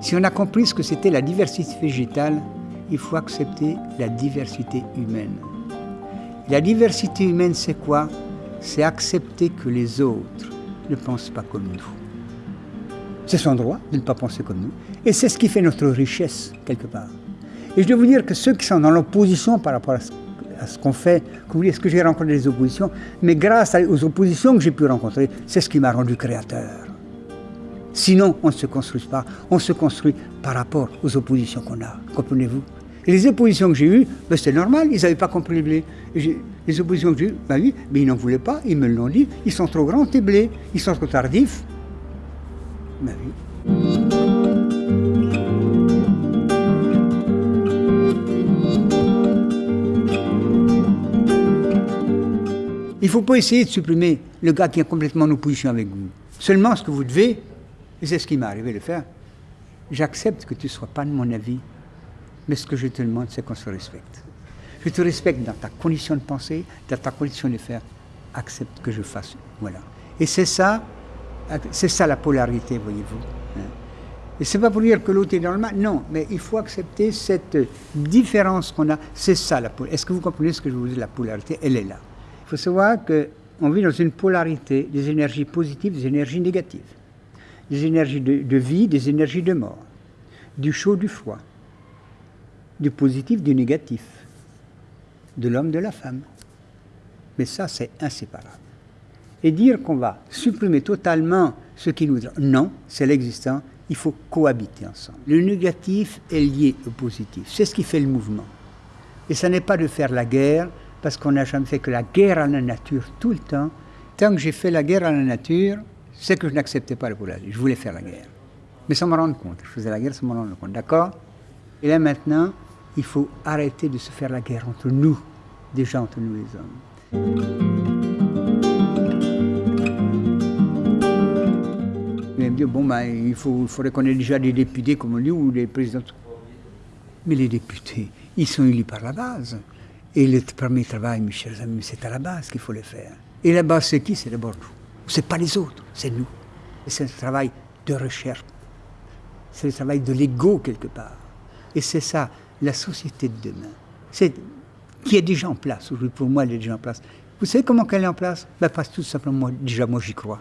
Si on a compris ce que c'était la diversité végétale, il faut accepter la diversité humaine. La diversité humaine, c'est quoi? C'est accepter que les autres ne pensent pas comme nous. C'est son droit de ne pas penser comme nous. Et c'est ce qui fait notre richesse, quelque part. Et je dois vous dire que ceux qui sont dans l'opposition par rapport à ce, qu'on fait, est-ce que j'ai rencontré des oppositions? Mais grâce aux oppositions que j'ai pu rencontrer, c'est ce qui m'a rendu créateur. Sinon, on ne se construit pas. On se construit par rapport aux oppositions qu'on a. Comprenez-vous? Et les oppositions que j'ai eues, ben c'est normal, ils n'avaient pas compris les blés. Les oppositions que j'ai eues, ben oui, mais ils n'en voulaient pas, ils me l'ont dit. Ils sont trop grands, tes blés. Ils sont trop tardifs. Ben oui. Il ne faut pas essayer de supprimer le gars qui est complètement en opposition avec vous. Seulement ce que vous devez, et c'est ce qui m'est arrivé de faire, j'accepte que tu ne sois pas de mon avis, mais ce que je te demande, c'est qu'on se respecte. Je te respecte dans ta condition de penser, dans ta condition de faire. Accepte que je fasse. Voilà. Et c'est ça, c'est ça la polarité, voyez-vous. Hein. Et c'est pas pour dire que l'autre est dans le mal, non, mais il faut accepter cette différence qu'on a. C'est ça la polarité. Est-ce que vous comprenez ce que je vous dis? La polarité, elle est là. Il faut savoir qu'on vit dans une polarité des énergies positives, des énergies négatives, des énergies de, vie, des énergies de mort, du chaud, du froid, du positif, du négatif, de l'homme, de la femme. Mais ça, c'est inséparable. Et dire qu'on va supprimer totalement ce qui nous... Non, c'est l'existant, il faut cohabiter ensemble. Le négatif est lié au positif, c'est ce qui fait le mouvement. Et ça n'est pas de faire la guerre, parce qu'on n'a jamais fait que la guerre à la nature tout le temps. Tant que j'ai fait la guerre à la nature, c'est que je n'acceptais pas le polarité. Je voulais faire la guerre. Mais sans me rendre compte. Je faisais la guerre sans me rendre compte. D'accord? Et là maintenant, il faut arrêter de se faire la guerre entre nous, déjà entre nous les hommes. Dit, bon, ben, il, faut, faudrait qu'on ait déjà des députés comme lui ou des présidents. Mais les députés, ils sont élus par la base. Et le premier travail, mes chers amis, c'est à la base qu'il faut le faire. Et la base, c'est qui? C'est d'abord nous. C'est pas les autres, c'est nous. C'est un travail de recherche. C'est le travail de l'ego, quelque part. Et c'est ça, la société de demain. C'est qui est déjà en place. Pour moi, elle est déjà en place. Vous savez comment elle est en place? Ben, Parce que tout simplement, déjà, moi, j'y crois.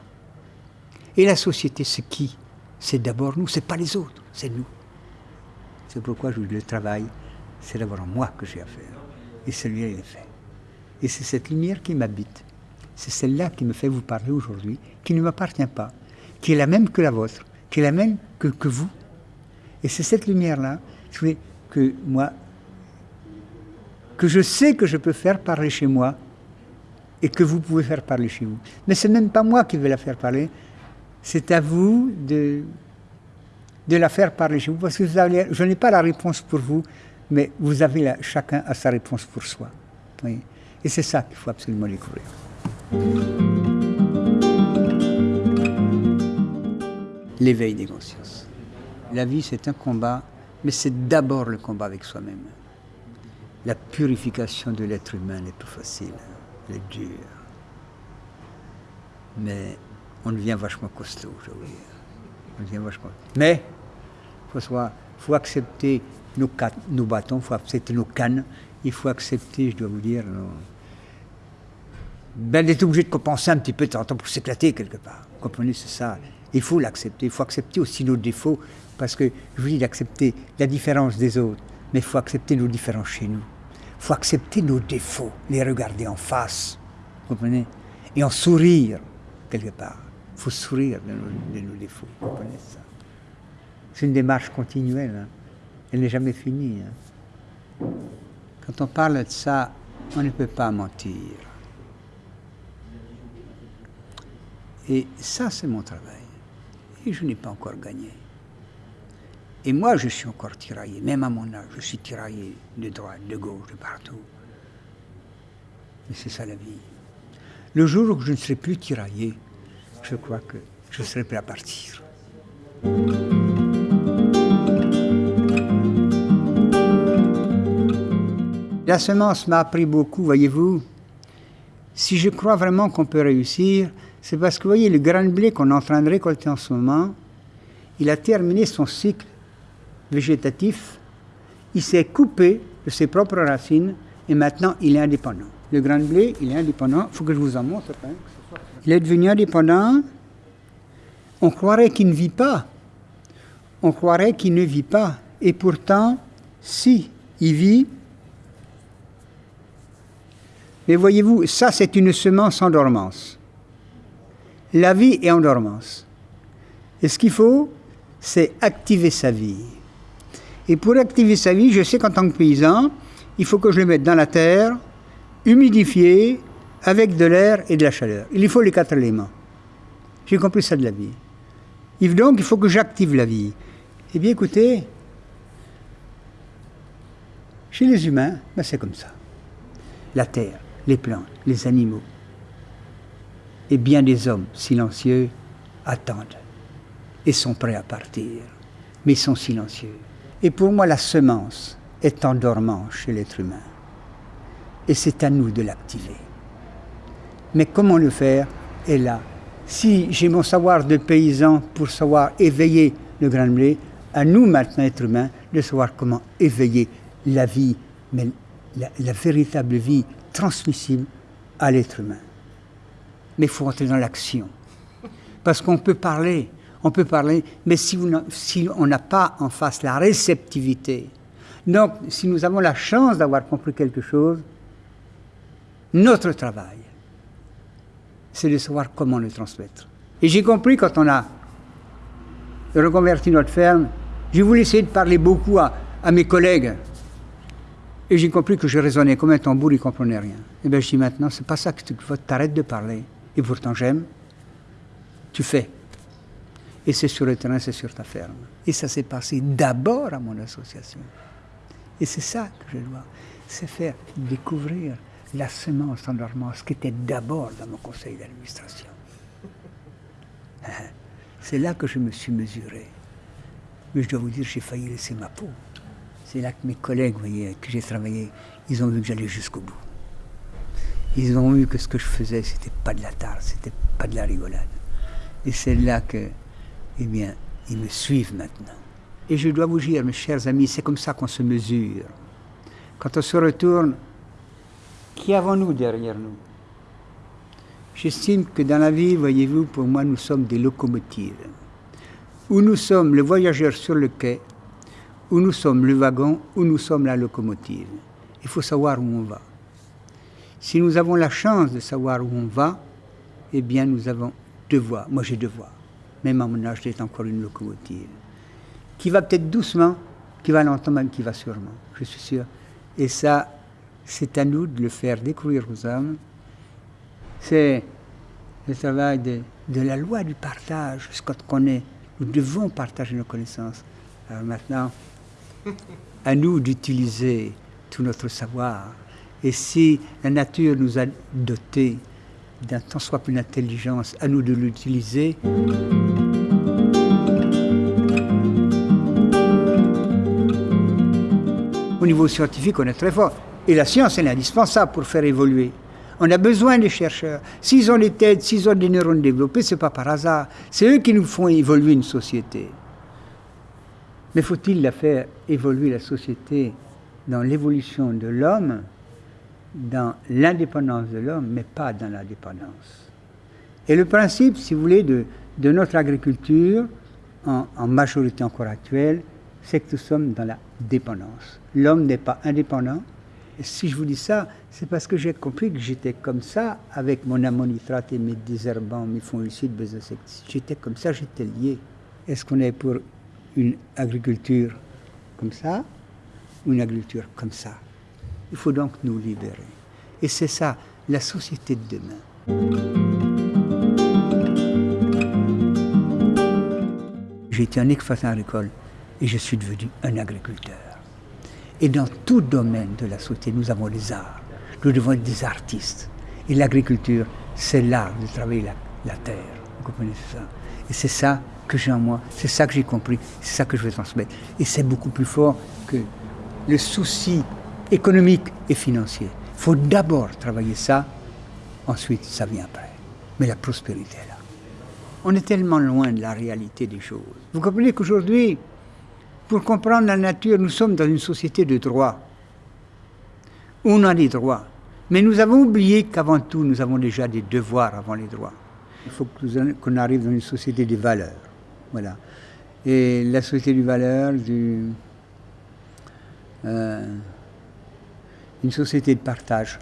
Et la société, c'est qui? C'est d'abord nous, c'est pas les autres, c'est nous. C'est pourquoi le travail, c'est d'abord moi que j'ai à faire et celui-là il est fait. Et c'est cette lumière qui m'habite. C'est celle-là qui me fait vous parler aujourd'hui, qui ne m'appartient pas, qui est la même que la vôtre, qui est la même que, que vous. Et c'est cette lumière-là que moi, que je sais que je peux faire parler chez moi et que vous pouvez faire parler chez vous. Mais ce n'est même pas moi qui vais la faire parler, c'est à vous de, la faire parler chez vous, parce que je n'ai pas la réponse pour vous, mais vous avez chacun a sa réponse pour soi. Et c'est ça qu'il faut absolument découvrir. L'éveil des consciences. La vie, c'est un combat, mais c'est d'abord le combat avec soi-même. La purification de l'être humain n'est pas facile, elle est dure. Mais on devient vachement costaud, je veux dire. On devient vachement... Mais, il faut, faut accepter nos, nos bâtons, il faut accepter nos cannes, il faut accepter, je dois vous dire, ben, d'être obligé de compenser un petit peu de temps pour s'éclater quelque part. Vous comprenez, c'est ça. Il faut l'accepter, il faut accepter aussi nos défauts, parce que je vous dis d'accepter la différence des autres, mais il faut accepter nos différences chez nous. Il faut accepter nos défauts, les regarder en face, vous comprenez, et en sourire quelque part. Il faut sourire de nos, défauts, vous comprenez ça? C'est une démarche continuelle. Hein. Elle n'est jamais finie. Hein. Quand on parle de ça, on ne peut pas mentir. Et ça, c'est mon travail. Et je n'ai pas encore gagné. Et moi, je suis encore tiraillé, même à mon âge, je suis tiraillé de droite, de gauche, de partout. Mais c'est ça la vie. Le jour où je ne serai plus tiraillé, je crois que je serai prêt à partir. La semence m'a appris beaucoup, voyez-vous. Si je crois vraiment qu'on peut réussir, C'est parce que vous voyez, le grain de blé qu'on est en train de récolter en ce moment, il a terminé son cycle végétatif, il s'est coupé de ses propres racines et maintenant il est indépendant. Le grain de blé, il est indépendant. Il faut que je vous en montre. Il est devenu indépendant. On croirait qu'il ne vit pas. On croirait qu'il ne vit pas. Et pourtant, si, il vit. Mais voyez-vous, ça c'est une semence en dormance. La vie est en dormance. Et ce qu'il faut, c'est activer sa vie. Et pour activer sa vie, je sais qu'en tant que paysan, il faut que je le mette dans la terre, humidifié, avec de l'air et de la chaleur. Il faut les quatre éléments. J'ai compris ça de la vie. Donc, il faut que j'active la vie. Eh bien, écoutez, chez les humains, ben c'est comme ça. La terre, les plantes, les animaux, et bien des hommes silencieux attendent et sont prêts à partir, mais sont silencieux. Et pour moi, la semence est en dormant chez l'être humain. Et c'est à nous de l'activer. Mais comment le faire? Est là. Si j'ai mon savoir de paysan pour savoir éveiller le grain de blé, à nous maintenant, êtres humains, de savoir comment éveiller la vie, mais la véritable vie transmissible à l'être humain. Mais il faut entrer dans l'action. Parce qu'on peut parler, on peut parler, mais si, si on n'a pas en face la réceptivité, donc si nous avons la chance d'avoir compris quelque chose, notre travail, c'est de savoir comment le transmettre. Et j'ai compris quand on a reconverti notre ferme, j'ai voulu essayer de parler beaucoup à, mes collègues. Et j'ai compris que je raisonnais comme un tambour, ils ne comprenaient rien. Et bien je dis maintenant, c'est pas ça que tu t'arrêtes de parler. Et pourtant j'aime. Tu fais et c'est sur le terrain, c'est sur ta ferme. Et ça s'est passé d'abord à mon association. Et c'est ça que je dois, c'est faire découvrir la semence en ce qui était d'abord dans mon conseil d'administration. C'est là que je me suis mesuré. Mais je dois vous dire, j'ai failli laisser ma peau. C'est là que mes collègues, vous voyez, que j'ai travaillé, ils ont vu que j'allais jusqu'au bout. Ils ont vu que ce que je faisais, c'était pas de la tarte, c'était pas de la rigolade. Et c'est là que eh bien, ils me suivent maintenant. Et je dois vous dire, mes chers amis, c'est comme ça qu'on se mesure. Quand on se retourne, qui avons-nous derrière nous? J'estime que dans la vie, voyez-vous, pour moi, nous sommes des locomotives. Où nous sommes le voyageur sur le quai, où nous sommes le wagon, où nous sommes la locomotive. Il faut savoir où on va. Si nous avons la chance de savoir où on va, eh bien, nous avons deux voies. Moi, j'ai deux voies même à mon âge, j'ai encore une locomotive, qui va peut-être doucement, qui va lentement, mais qui va sûrement, je suis sûr. Et ça, c'est à nous de le faire découvrir aux hommes. C'est le travail de, de, la loi du partage, ce qu'on connaît. Nous devons partager nos connaissances. Alors maintenant, à nous d'utiliser tout notre savoir. Et si la nature nous a dotés d'un tant soit plus d'intelligence, à nous de l'utiliser. Au niveau scientifique, on est très fort. Et la science, elle est indispensable pour faire évoluer. On a besoin des chercheurs. S'ils ont des têtes, s'ils ont des neurones développés, ce n'est pas par hasard. C'est eux qui nous font évoluer une société. Mais faut-il la faire évoluer la société dans l'évolution de l'homme? Dans l'indépendance de l'homme, mais pas dans la dépendance. Et le principe, si vous voulez, de, notre agriculture, en, en, majorité encore actuelle, c'est que nous sommes dans la dépendance. L'homme n'est pas indépendant. Et si je vous dis ça, c'est parce que j'ai compris que j'étais comme ça avec mon ammonitrate et mes désherbants, mes fongicides, mes insecticides. J'étais comme ça, j'étais lié. Est-ce qu'on est pour une agriculture comme ça ou une agriculture comme ça? Il faut donc nous libérer. Et c'est ça, la société de demain. Été un exploitant agricole et je suis devenu un agriculteur. Et dans tout domaine de la société, nous avons les arts. Nous devons être des artistes. Et l'agriculture, c'est l'art de travailler la, la, terre. Vous comprenez ça Et c'est ça que j'ai en moi, c'est ça que j'ai compris, c'est ça que je vais transmettre. Et c'est beaucoup plus fort que le souci économique et financier. Il faut d'abord travailler ça, ensuite ça vient après. Mais la prospérité est là. On est tellement loin de la réalité des choses. Vous comprenez qu'aujourd'hui, pour comprendre la nature, nous sommes dans une société de droit. On a des droits. Mais nous avons oublié qu'avant tout, nous avons déjà des devoirs avant les droits. Il faut qu'on arrive dans une société des valeurs. Voilà. Et la société des valeurs, du, euh, une société de partage,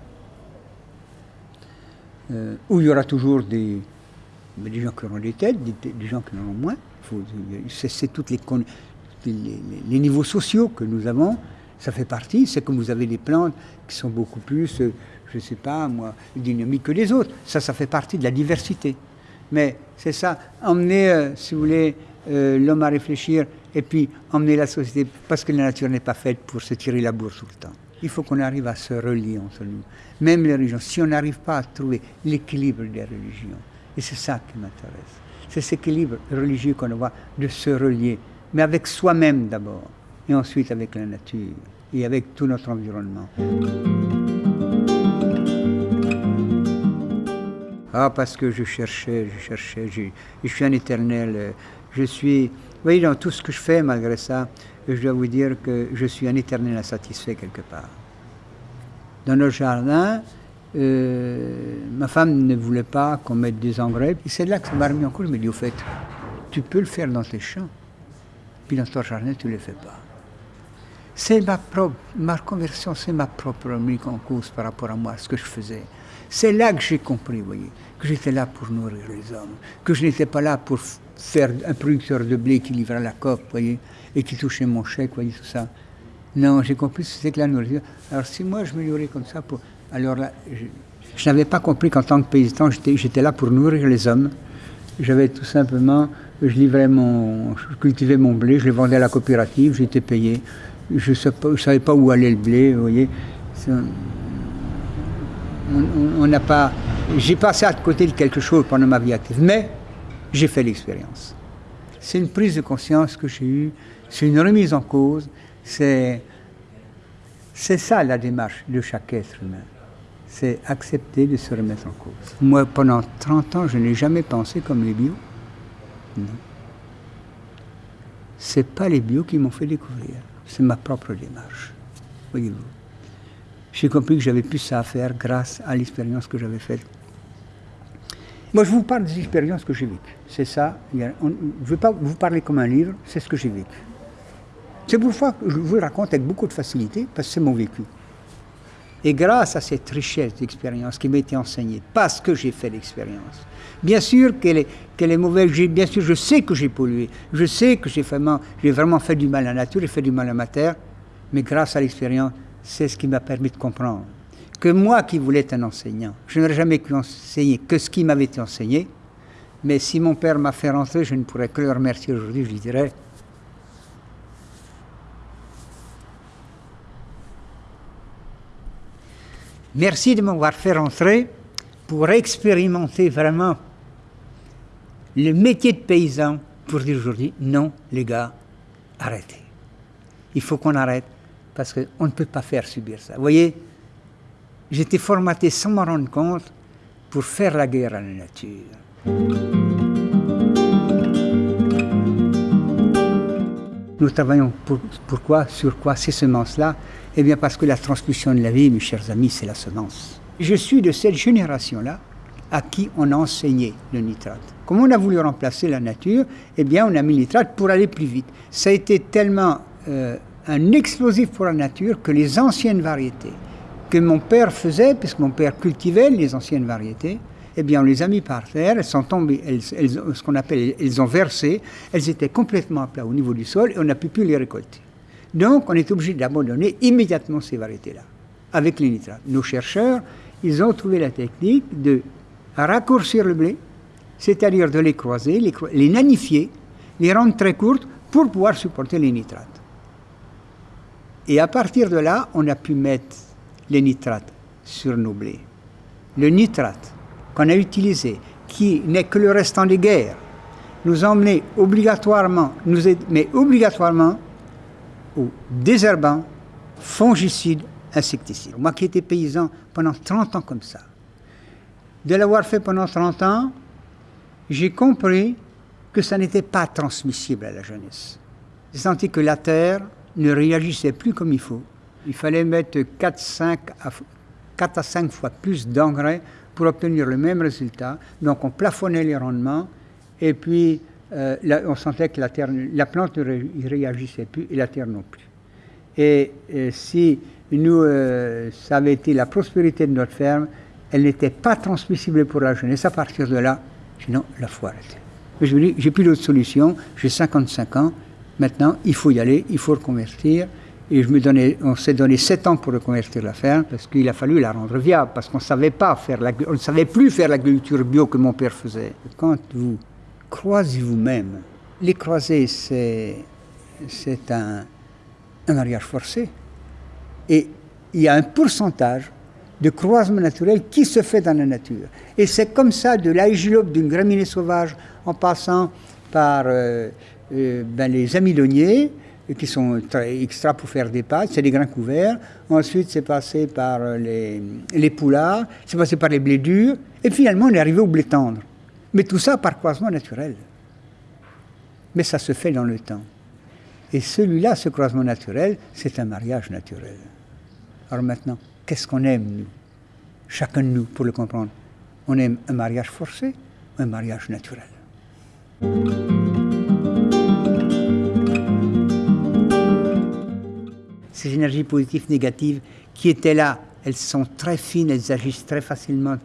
euh, où il y aura toujours des, des gens qui auront des têtes, des, gens qui en auront moins. C'est tous les, les, les, niveaux sociaux que nous avons, ça fait partie. C'est comme vous avez des plantes qui sont beaucoup plus, euh, je ne sais pas moi, dynamiques que les autres. Ça, ça fait partie de la diversité. Mais c'est ça, emmener, si vous voulez, l'homme à réfléchir et puis emmener la société, parce que la nature n'est pas faite pour se tirer la bourse tout le temps. Il faut qu'on arrive à se relier entre nous. Même les religions, si on n'arrive pas à trouver l'équilibre des religions, et c'est ça qui m'intéresse, c'est cet équilibre religieux qu'on voit de se relier, mais avec soi-même d'abord, et ensuite avec la nature, et avec tout notre environnement. Ah, parce que je cherchais, je cherchais, je, je suis un éternel, euh, je suis voyez, dans tout ce que je fais, malgré ça, je dois vous dire que je suis un éternel insatisfait quelque part. Dans notre jardin, euh, ma femme ne voulait pas qu'on mette des engrais. Et c'est là que ça m'a remis en cause. Je me dis, au fait, tu peux le faire dans tes champs, puis dans ton jardin, tu ne le fais pas. C'est ma propre, ma conversion, c'est ma propre remise en cause par rapport à moi, ce que je faisais. C'est là que j'ai compris, vous voyez, que j'étais là pour nourrir les hommes, que je n'étais pas là pour faire un producteur de blé qui livrait la COP, voyez, et qui touchait mon chèque, voyez, tout ça. Non, j'ai compris que c'était que la nourriture. Alors si moi je me nourris comme ça, alors là, je, n'avais pas compris qu'en tant que paysan, j'étais là pour nourrir les hommes. J'avais tout simplement, je livrais mon, je cultivais mon blé, je le vendais à la coopérative, j'étais payé. Je ne savais pas où allait le blé, vous voyez. On n'a pas, j'ai passé à côté de quelque chose pendant ma vie active, mais j'ai fait l'expérience. C'est une prise de conscience que j'ai eue, c'est une remise en cause, c'est, ça la démarche de chaque être humain. C'est accepter de se remettre en cause. Moi, pendant 30 ans, je n'ai jamais pensé comme les bio. Non. C'est pas les bio qui m'ont fait découvrir, c'est ma propre démarche. Voyez-vous. J'ai compris que j'avais plus ça à faire grâce à l'expérience que j'avais faite moi, je vous parle des expériences que j'ai vécues. C'est ça. je ne veux pas vous parler comme un livre, c'est ce que j'ai vécu. C'est pourquoi je vous raconte avec beaucoup de facilité, parce que c'est mon vécu. Et grâce à cette richesse d'expérience qui m'a été enseignée, parce que j'ai fait l'expérience, bien sûr qu'elle est, qu'elle est mauvaise, bien sûr je sais que j'ai pollué, je sais que j'ai vraiment, j'ai vraiment fait du mal à la nature, j'ai fait du mal à ma terre, mais grâce à l'expérience, c'est ce qui m'a permis de comprendre que moi qui voulais être un enseignant, je n'aurais jamais pu enseigner que ce qui m'avait été enseigné, mais si mon père m'a fait rentrer, je ne pourrais que le remercier aujourd'hui, je lui dirais, merci de m'avoir fait rentrer pour expérimenter vraiment le métier de paysan, pour dire aujourd'hui, non les gars, arrêtez. Il faut qu'on arrête, parce qu'on ne peut pas faire subir ça. Vous voyez, J'étais formaté sans m'en rendre compte pour faire la guerre à la nature. Nous travaillons pour, pourquoi, sur quoi ces semences-là? Eh bien parce que la transmission de la vie, mes chers amis, c'est la semence. Je suis de cette génération-là à qui on a enseigné le nitrate. Comme on a voulu remplacer la nature, eh bien on a mis le nitrate pour aller plus vite. Ça a été tellement euh, un explosif pour la nature que les anciennes variétés, que mon père faisait, puisque mon père cultivait les anciennes variétés, eh bien, on les a mis par terre, elles sont tombées, elles, ce qu'on appelle, elles ont versé, elles étaient complètement à plat au niveau du sol et on n'a pu plus les récolter. Donc, on est obligé d'abandonner immédiatement ces variétés-là, avec les nitrates. Nos chercheurs, ils ont trouvé la technique de raccourcir le blé, c'est-à-dire de les croiser, les, les nanifier, les rendre très courtes pour pouvoir supporter les nitrates. Et à partir de là, on a pu mettre les nitrates sur nos blés. Le nitrate qu'on a utilisé, qui n'est que le restant des guerres, nous emmenait obligatoirement, mais obligatoirement au désherbant, fongicide, insecticide. Moi qui étais paysan pendant 30 ans comme ça, de l'avoir fait pendant 30 ans, j'ai compris que ça n'était pas transmissible à la jeunesse. J'ai senti que la terre ne réagissait plus comme il faut. Il fallait mettre 4, 5 à, 4 à 5 fois plus d'engrais pour obtenir le même résultat. Donc on plafonnait les rendements et puis euh, on sentait que la, terre, la plante ne réagissait plus et la terre non plus. Et, si nous, euh, ça avait été la prospérité de notre ferme, elle n'était pas transmissible pour la jeunesse. À partir de là, sinon la foi arrêtée. Mais je me dis, j'ai plus d'autre solution, j'ai 55 ans, maintenant il faut y aller, il faut reconvertir. Et je me donnais, on s'est donné 7 ans pour reconvertir la ferme, parce qu'il a fallu la rendre viable, parce qu'on savait pas faire la, on ne savait plus faire l'agriculture bio que mon père faisait. Quand vous croisez vous-même, les croiser, c'est, c'est un, un mariage forcé. Et il y a un pourcentage de croisement naturel qui se fait dans la nature. Et c'est comme ça, de l'aïgilope d'une graminée sauvage, en passant par euh, euh, ben, les amyloniers, qui sont extra pour faire des pâtes, c'est des grains couverts. Ensuite, c'est passé par les, les poulards, c'est passé par les blés durs, et finalement, on est arrivé au blé tendre. Mais tout ça par croisement naturel. Mais ça se fait dans le temps. Et celui-là, ce croisement naturel, c'est un mariage naturel. Alors maintenant, qu'est-ce qu'on aime, nous? Chacun de nous, pour le comprendre. On aime un mariage forcé ou un mariage naturel Ces énergies positives, négatives, qui étaient là, elles sont très fines, elles agissent très facilement,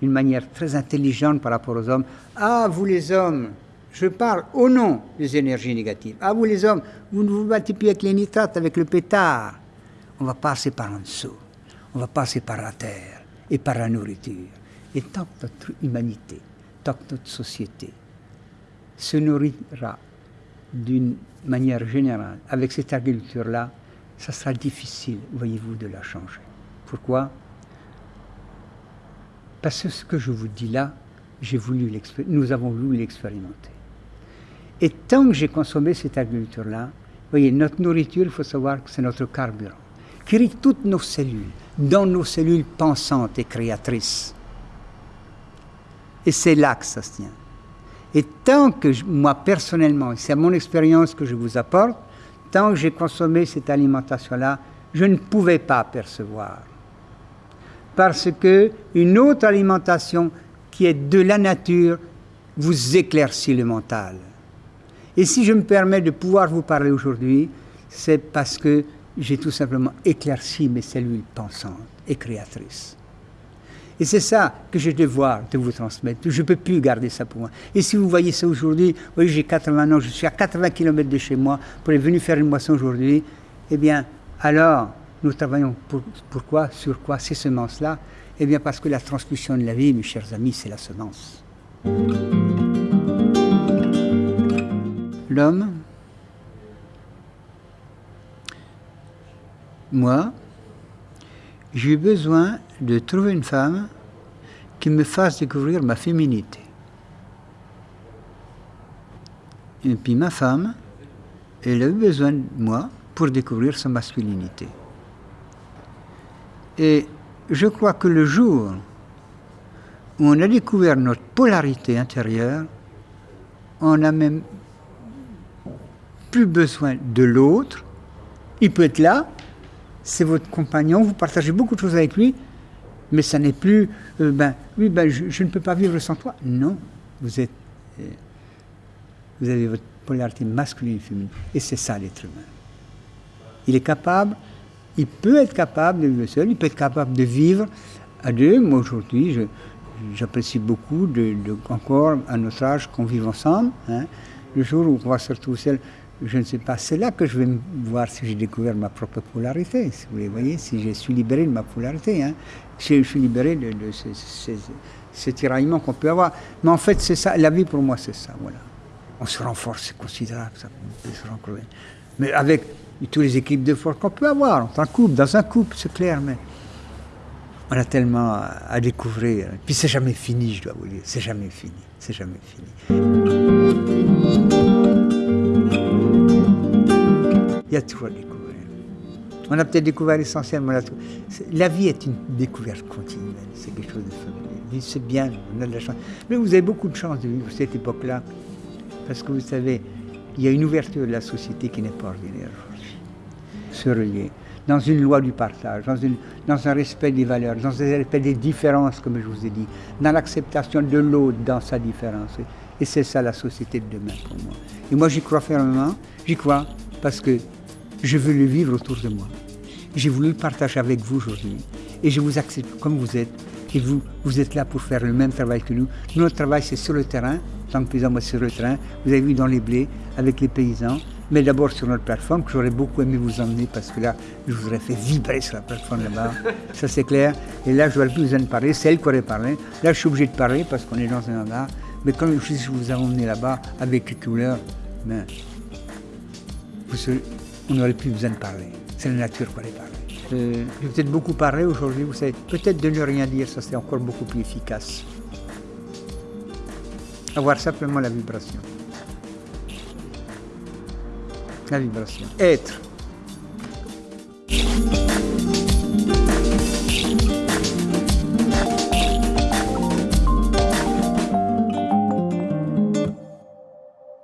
d'une manière très intelligente par rapport aux hommes. Ah, vous les hommes, je parle au nom des énergies négatives. Ah, vous les hommes, vous ne vous battez plus avec les nitrates, avec le pétard. On va passer par en dessous. On va passer par la terre et par la nourriture. Et tant que notre humanité, tant que notre société se nourrira d'une manière générale avec cette agriculture-là, ça sera difficile, voyez-vous, de la changer. Pourquoi? Parce que ce que je vous dis là, voulu nous avons voulu l'expérimenter. Et tant que j'ai consommé cette agriculture-là, voyez, notre nourriture, il faut savoir que c'est notre carburant, qui irrigue toutes nos cellules, dans nos cellules pensantes et créatrices. Et c'est là que ça se tient. Et tant que moi, personnellement, c'est à mon expérience que je vous apporte, tant que j'ai consommé cette alimentation-là, je ne pouvais pas percevoir. Parce que une autre alimentation qui est de la nature vous éclaircit le mental. Et si je me permets de pouvoir vous parler aujourd'hui, c'est parce que j'ai tout simplement éclairci mes cellules pensantes et créatrices. Et c'est ça que j'ai devoir de vous transmettre. Je ne peux plus garder ça pour moi. Et si vous voyez ça aujourd'hui, oui, j'ai 80 ans, je suis à 80 km de chez moi pour être venu faire une moisson aujourd'hui, eh bien, alors, nous travaillons pour, sur quoi ces semences-là? Eh bien, parce que la transmission de la vie, mes chers amis, c'est la semence l'homme, moi, j'ai besoin de trouver une femme qui me fasse découvrir ma féminité. Et puis ma femme, elle a eu besoin de moi pour découvrir sa masculinité. Et je crois que le jour où on a découvert notre polarité intérieure, on a même plus besoin de l'autre. Il peut être là, c'est votre compagnon, vous partagez beaucoup de choses avec lui, mais ça n'est plus, euh, ben, oui, ben, je, ne peux pas vivre sans toi. Non, vous êtes, euh, vous avez votre polarité masculine et féminine, et c'est ça l'être humain. Il est capable, il peut être capable de vivre seul, il peut être capable de vivre à deux. Moi aujourd'hui, j'apprécie beaucoup de, encore à notre âge qu'on vive ensemble. Hein. Le jour où on va se retrouver seul, je ne sais pas, c'est là que je vais voir si j'ai découvert ma propre polarité, si vous voyez, si je suis libéré de ma polarité. Hein. Je, suis libéré de, ces, tiraillements qu'on peut avoir. Mais en fait, c'est ça, la vie pour moi, c'est ça, voilà. On se renforce, c'est considérable, ça peut se Mais avec tous les équipes de force qu'on peut avoir, en couple, dans un couple, c'est clair, mais on a tellement à, découvrir. Puis c'est jamais fini, je dois vous dire, c'est jamais fini, c'est jamais fini. Il y a toujours à découvrir. On a peut-être découvert l'essentiel, mais la vie est une découverte continuelle, c'est quelque chose de fabuleux. c'est bien, on a de la chance. Mais vous avez beaucoup de chance de vivre cette époque-là, parce que vous savez, il y a une ouverture de la société qui n'est pas ordinaire aujourd'hui. Se relier dans une loi du partage, dans un respect des valeurs, dans un respect des différences, comme je vous ai dit, dans l'acceptation de l'autre dans sa différence. Et c'est ça la société de demain pour moi. Et moi j'y crois fermement, j'y crois parce que je veux le vivre autour de moi. J'ai voulu le partager avec vous aujourd'hui. Et je vous accepte comme vous êtes. Et vous, vous êtes là pour faire le même travail que nous. Notre travail, c'est sur le terrain, tant que paysan, moi, sur le terrain. Vous avez vu dans les blés, avec les paysans. Mais d'abord sur notre plateforme, que j'aurais beaucoup aimé vous emmener, parce que là, je vous aurais fait vibrer sur la plateforme là-bas. Ça, c'est clair. Et là, je n'aurais plus besoin de parler. C'est elle qui aurait parlé. Là, je suis obligé de parler, parce qu'on est dans un endroit. Mais comme je vous ai emmené là-bas, avec les couleurs, ben, on n'aurait plus besoin de parler. C'est la nature qui aurait parlé. Euh, j'ai peut-être beaucoup parlé aujourd'hui, vous savez. Peut-être de ne rien dire, ça c'est encore beaucoup plus efficace. Avoir simplement la vibration. La vibration. Être.